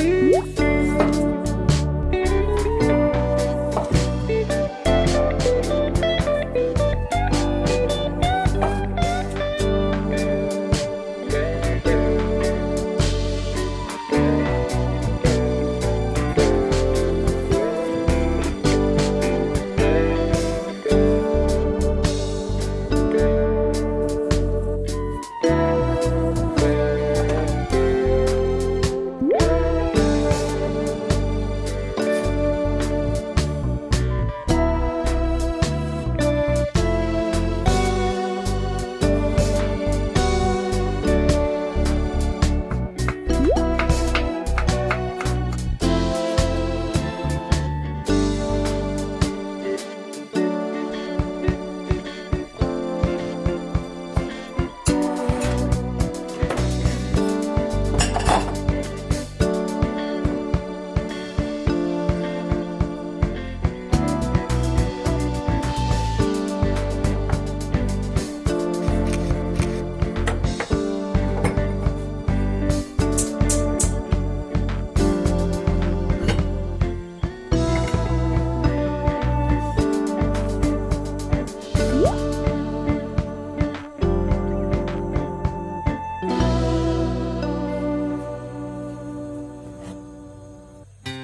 Mm-hmm.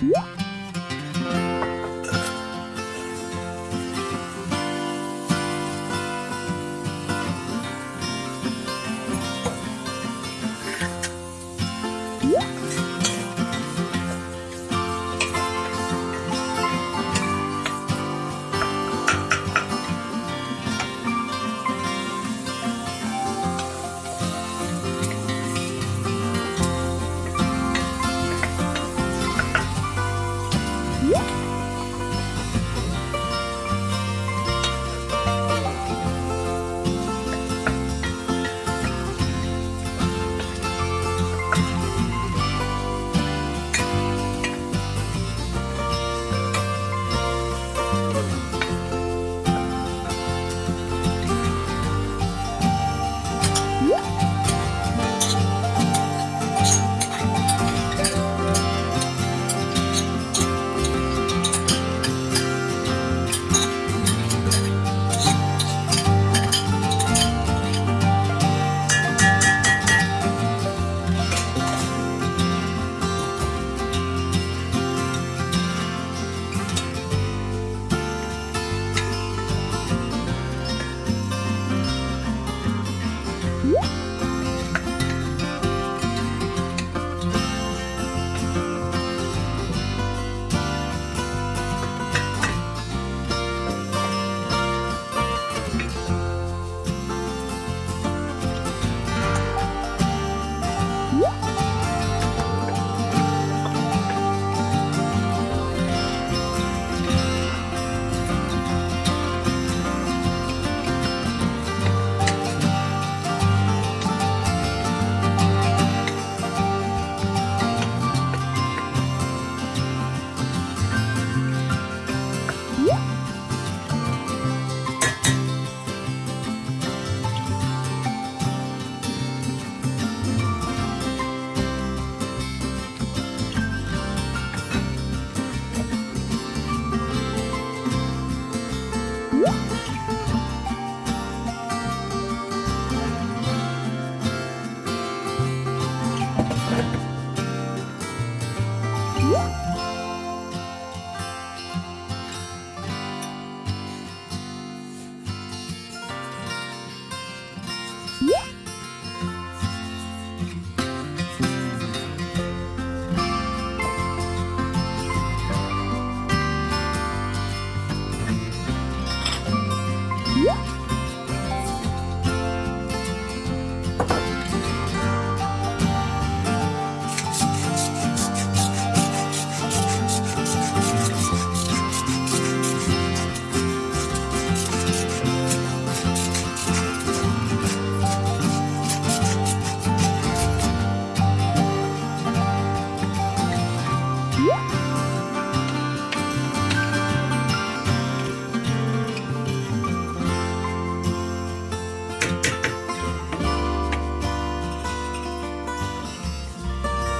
What? Música